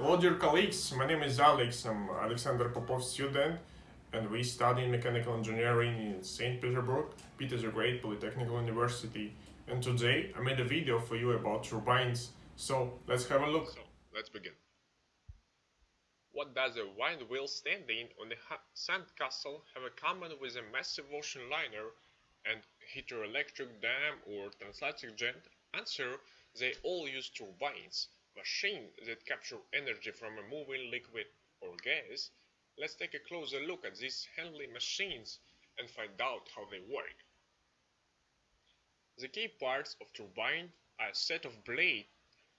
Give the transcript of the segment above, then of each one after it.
Hello dear colleagues, my name is Alex, I'm Alexander Popov student and we study mechanical engineering in St. Petersburg, Peter the Great Polytechnical University and today I made a video for you about turbines, so let's have a look. So, let's begin. What does a wind wheel standing on a sandcastle have in common with a massive ocean liner and hydroelectric dam or transatlantic jet? Answer, they all use turbines machine that capture energy from a moving liquid or gas, let's take a closer look at these handy machines and find out how they work. The key parts of turbine are a set of blades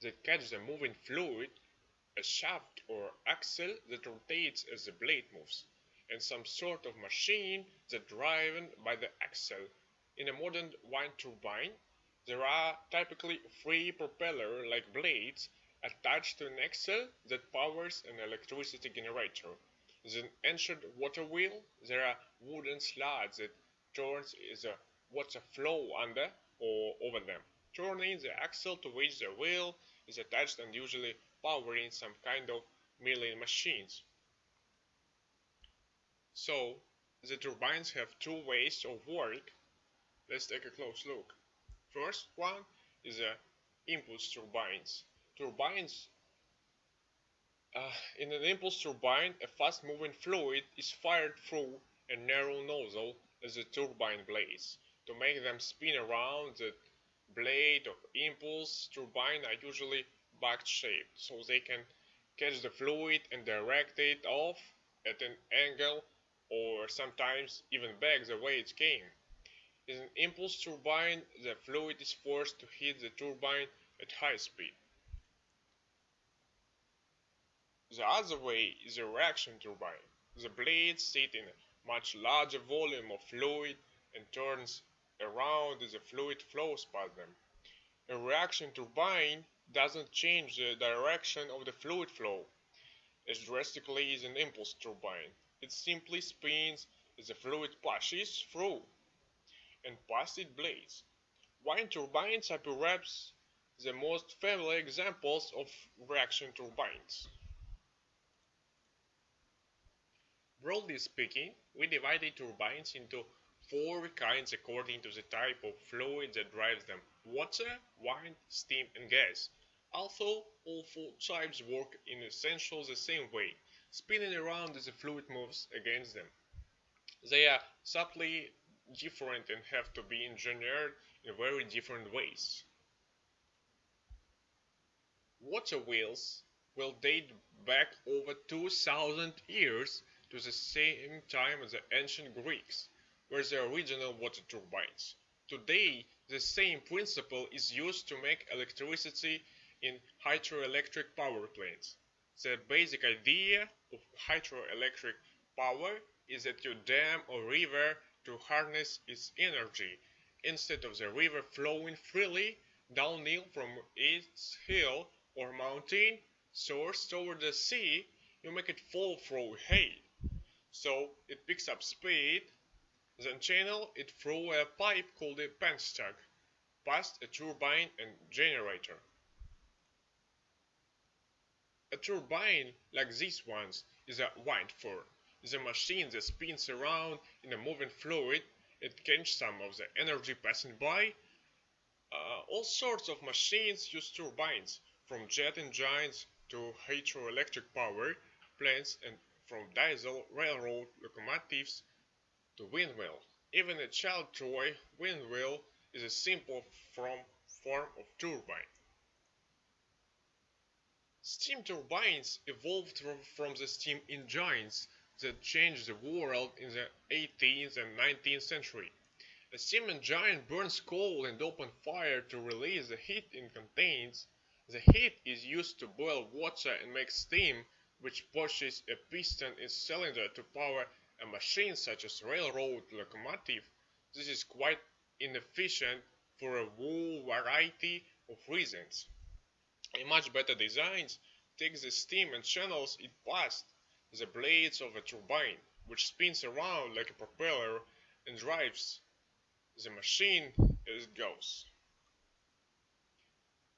that catch the moving fluid, a shaft or axle that rotates as the blade moves, and some sort of machine that driven by the axle. In a modern wind turbine, there are typically three propeller-like blades attached to an axle that powers an electricity generator. The ancient water wheel, there are wooden slides that turns the water flow under or over them, turning the axle to which the wheel is attached and usually powering some kind of milling machines. So, the turbines have two ways of work. Let's take a close look. First one is the impulse turbines turbines uh, in an impulse turbine, a fast-moving fluid is fired through a narrow nozzle as the turbine blades. To make them spin around, the blade of impulse turbine are usually back-shaped, so they can catch the fluid and direct it off at an angle or sometimes even back the way it came. In an impulse turbine, the fluid is forced to hit the turbine at high speed. The other way is a reaction turbine. The blades sit in a much larger volume of fluid and turns around as the fluid flows past them. A reaction turbine doesn't change the direction of the fluid flow as drastically as an impulse turbine. It simply spins as the fluid passes through and past its blades. Wind turbines are perhaps the most familiar examples of reaction turbines. Broadly speaking, we divided turbines into four kinds according to the type of fluid that drives them water, wind, steam, and gas. Although all four types work in essentially the same way, spinning around as the fluid moves against them. They are subtly different and have to be engineered in very different ways. Water wheels will date back over 2000 years to the same time as the ancient Greeks were the original water turbines. Today, the same principle is used to make electricity in hydroelectric power plants. The basic idea of hydroelectric power is that you dam a river to harness its energy, instead of the river flowing freely downhill from its hill or mountain source toward the sea, you make it fall through hay. So it picks up speed, then channel it through a pipe called a penstock, past a turbine and generator. A turbine like these ones is a wind farm. a machine that spins around in a moving fluid, it catches some of the energy passing by. Uh, all sorts of machines use turbines, from jet engines to hydroelectric power plants and from diesel railroad locomotives to windmill. Even a child toy windmill is a simple form, of turbine. Steam turbines evolved from, from the steam engines that changed the world in the 18th and 19th century. A steam engine burns coal and open fire to release the heat it contains. The heat is used to boil water and make steam which pushes a piston in cylinder to power a machine such as a railroad locomotive, this is quite inefficient for a whole variety of reasons. A much better design takes the steam and channels it past the blades of a turbine, which spins around like a propeller and drives the machine as it goes.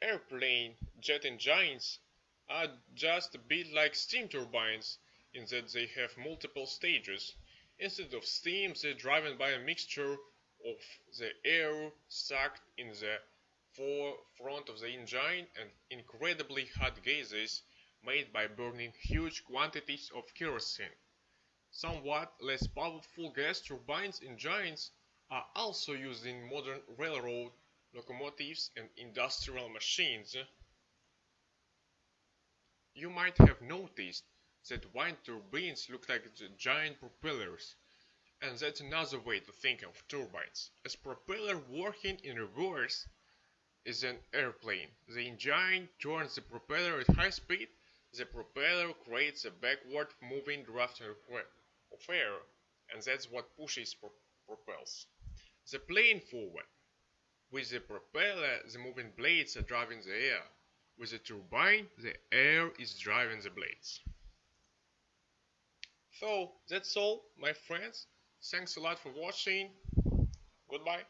Airplane jet engines are just a bit like steam turbines in that they have multiple stages. Instead of steam, they're driven by a mixture of the air sucked in the forefront of the engine and incredibly hot gases made by burning huge quantities of kerosene. Somewhat less powerful gas turbines engines are also used in modern railroad locomotives and industrial machines. You might have noticed that wind turbines look like giant propellers. And that's another way to think of turbines. A propeller working in reverse is an airplane. The engine turns the propeller at high speed. The propeller creates a backward moving draft of air, and that's what pushes pro propels the plane forward. With the propeller, the moving blades are driving the air. With the turbine, the air is driving the blades. So that's all, my friends. Thanks a lot for watching. Goodbye.